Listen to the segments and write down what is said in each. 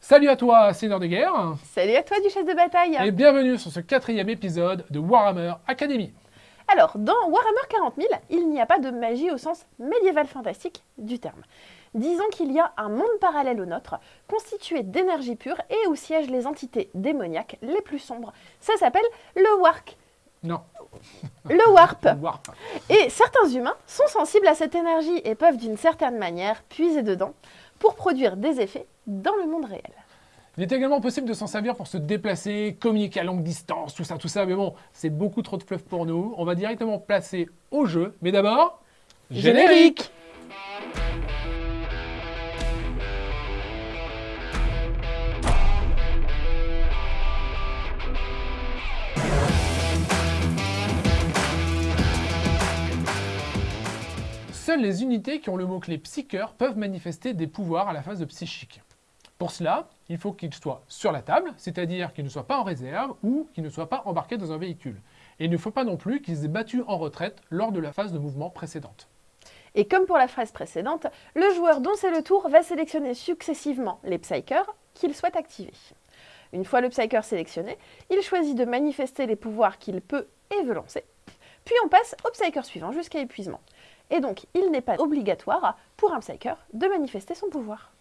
Salut à toi, Seigneur de guerre Salut à toi, Duchesse de bataille Et bienvenue sur ce quatrième épisode de Warhammer Academy Alors, dans Warhammer 40 000, il n'y a pas de magie au sens médiéval fantastique du terme. Disons qu'il y a un monde parallèle au nôtre, constitué d'énergie pure et où siègent les entités démoniaques les plus sombres. Ça s'appelle le Wark. Non. Le Warp. Warp. Et certains humains sont sensibles à cette énergie et peuvent d'une certaine manière puiser dedans pour produire des effets dans le monde réel. Il est également possible de s'en servir pour se déplacer, communiquer à longue distance, tout ça, tout ça, mais bon, c'est beaucoup trop de fluff pour nous. On va directement passer au jeu, mais d'abord... Générique Seules les unités qui ont le mot-clé psycheur peuvent manifester des pouvoirs à la phase psychique. Pour cela, il faut qu'ils soient sur la table, c'est-à-dire qu'ils ne soient pas en réserve ou qu'ils ne soient pas embarqués dans un véhicule. Et il ne faut pas non plus qu'ils aient battu en retraite lors de la phase de mouvement précédente. Et comme pour la phrase précédente, le joueur dont c'est le tour va sélectionner successivement les Psykers qu'il souhaite activer. Une fois le Psyker sélectionné, il choisit de manifester les pouvoirs qu'il peut et veut lancer. Puis on passe au Psyker suivant jusqu'à épuisement. Et donc, il n'est pas obligatoire pour un Psyker de manifester son pouvoir.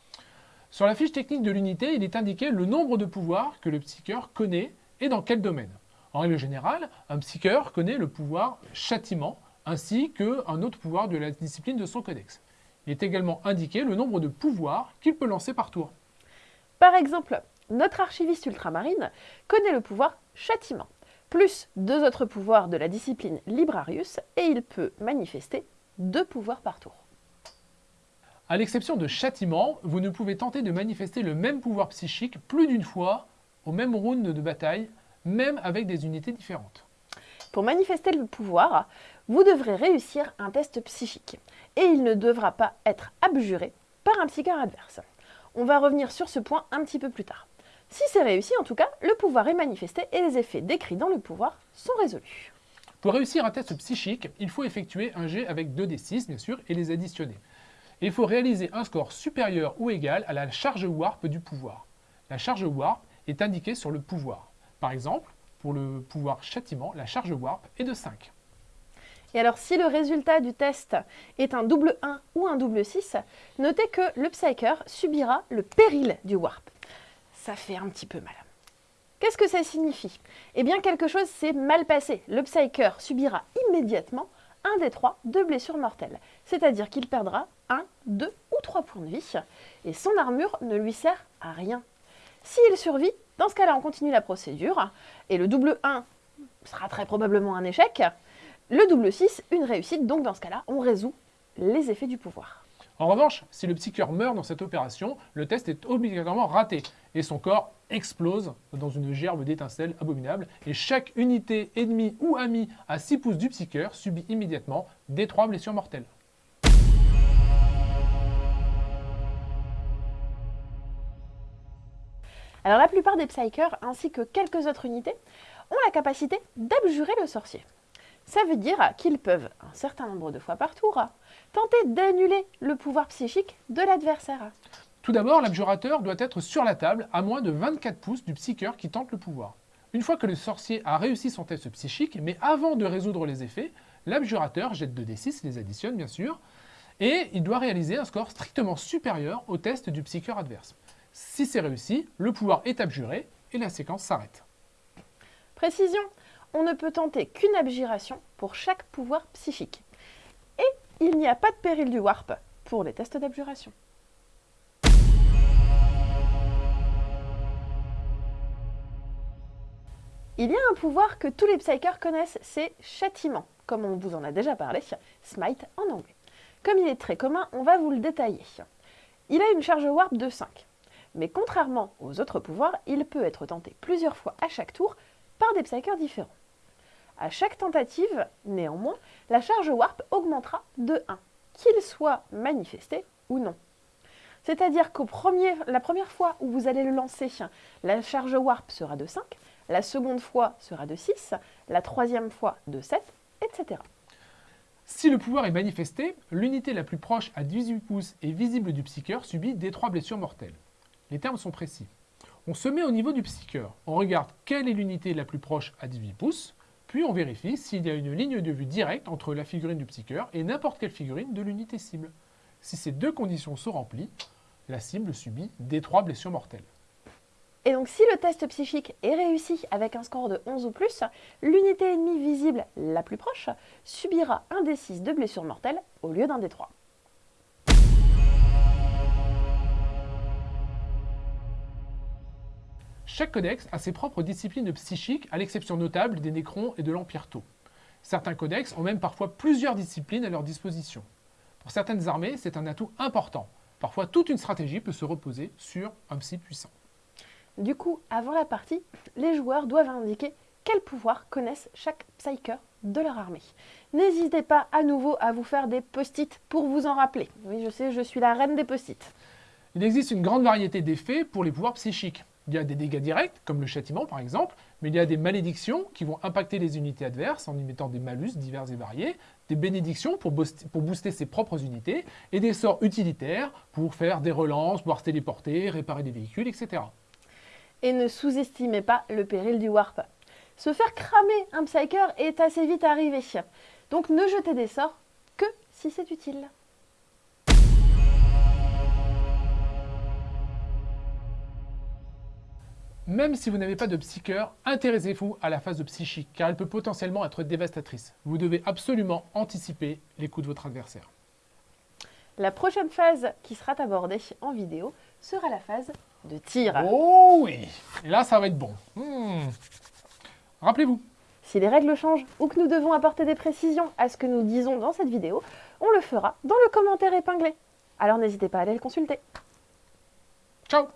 Sur la fiche technique de l'unité, il est indiqué le nombre de pouvoirs que le psycheur connaît et dans quel domaine. En règle générale, un psycheur connaît le pouvoir châtiment ainsi qu'un autre pouvoir de la discipline de son codex. Il est également indiqué le nombre de pouvoirs qu'il peut lancer par tour. Par exemple, notre archiviste ultramarine connaît le pouvoir châtiment, plus deux autres pouvoirs de la discipline Librarius, et il peut manifester deux pouvoirs par tour. À l'exception de châtiment, vous ne pouvez tenter de manifester le même pouvoir psychique plus d'une fois au même round de bataille, même avec des unités différentes. Pour manifester le pouvoir, vous devrez réussir un test psychique, et il ne devra pas être abjuré par un psycheur adverse. On va revenir sur ce point un petit peu plus tard. Si c'est réussi, en tout cas, le pouvoir est manifesté et les effets décrits dans le pouvoir sont résolus. Pour réussir un test psychique, il faut effectuer un jet avec 2d6, bien sûr, et les additionner. Il faut réaliser un score supérieur ou égal à la charge warp du pouvoir. La charge warp est indiquée sur le pouvoir. Par exemple, pour le pouvoir châtiment, la charge warp est de 5. Et alors, si le résultat du test est un double 1 ou un double 6, notez que le Psyker subira le péril du Warp. Ça fait un petit peu mal. Qu'est-ce que ça signifie? Eh bien, quelque chose s'est mal passé. Le Psyker subira immédiatement un des trois de blessures mortelles. C'est-à-dire qu'il perdra 1, 2 ou 3 points de vie, et son armure ne lui sert à rien. S'il survit, dans ce cas-là, on continue la procédure, et le double 1 sera très probablement un échec. Le double 6, une réussite, donc dans ce cas-là, on résout les effets du pouvoir. En revanche, si le psycheur meurt dans cette opération, le test est obligatoirement raté, et son corps explose dans une gerbe d'étincelles abominable, et chaque unité ennemie ou amie à 6 pouces du psycheur subit immédiatement des 3 blessures mortelles. Alors la plupart des Psykers, ainsi que quelques autres unités, ont la capacité d'abjurer le sorcier. Ça veut dire qu'ils peuvent, un certain nombre de fois par tour, tenter d'annuler le pouvoir psychique de l'adversaire. Tout d'abord, l'abjurateur doit être sur la table à moins de 24 pouces du psycheur qui tente le pouvoir. Une fois que le sorcier a réussi son test psychique, mais avant de résoudre les effets, l'abjurateur jette 2d6, les additionne bien sûr, et il doit réaliser un score strictement supérieur au test du psycheur adverse. Si c'est réussi, le pouvoir est abjuré et la séquence s'arrête. Précision, on ne peut tenter qu'une abjuration pour chaque pouvoir psychique. Et il n'y a pas de péril du warp pour les tests d'abjuration. Il y a un pouvoir que tous les psychers connaissent, c'est châtiment, comme on vous en a déjà parlé, smite en anglais. Comme il est très commun, on va vous le détailler. Il a une charge warp de 5. Mais contrairement aux autres pouvoirs, il peut être tenté plusieurs fois à chaque tour par des psychers différents. À chaque tentative, néanmoins, la charge warp augmentera de 1, qu'il soit manifesté ou non. C'est-à-dire que la première fois où vous allez le lancer, la charge warp sera de 5, la seconde fois sera de 6, la troisième fois de 7, etc. Si le pouvoir est manifesté, l'unité la plus proche à 18 pouces et visible du psycheur subit des 3 blessures mortelles. Les termes sont précis. On se met au niveau du psycheur. On regarde quelle est l'unité la plus proche à 18 pouces, puis on vérifie s'il y a une ligne de vue directe entre la figurine du psycheur et n'importe quelle figurine de l'unité cible. Si ces deux conditions sont remplies, la cible subit des trois blessures mortelles. Et donc si le test psychique est réussi avec un score de 11 ou plus, l'unité ennemie visible la plus proche subira un des 6 de blessures mortelles au lieu d'un des 3. Chaque codex a ses propres disciplines psychiques, à l'exception notable des Nécrons et de l'Empire Tau. Certains codex ont même parfois plusieurs disciplines à leur disposition. Pour certaines armées, c'est un atout important. Parfois, toute une stratégie peut se reposer sur un psy puissant. Du coup, avant la partie, les joueurs doivent indiquer quels pouvoirs connaissent chaque psyker de leur armée. N'hésitez pas à nouveau à vous faire des post-it pour vous en rappeler. Oui, je sais, je suis la reine des post-it. Il existe une grande variété d'effets pour les pouvoirs psychiques. Il y a des dégâts directs, comme le châtiment par exemple, mais il y a des malédictions qui vont impacter les unités adverses en y mettant des malus divers et variés, des bénédictions pour, booster ses propres unités, et des sorts utilitaires pour faire des relances, pouvoir téléporter, réparer des véhicules, etc. Et ne sous-estimez pas le péril du warp. Se faire cramer un Psyker est assez vite arrivé. Donc ne jetez des sorts que si c'est utile. Même si vous n'avez pas de psycheur, intéressez-vous à la phase de psychique, car elle peut potentiellement être dévastatrice. Vous devez absolument anticiper les coups de votre adversaire. La prochaine phase qui sera abordée en vidéo sera la phase de tir. Oh oui Et là, ça va être bon. Hmm. Rappelez-vous. Si les règles changent ou que nous devons apporter des précisions à ce que nous disons dans cette vidéo, on le fera dans le commentaire épinglé. Alors n'hésitez pas à aller le consulter. Ciao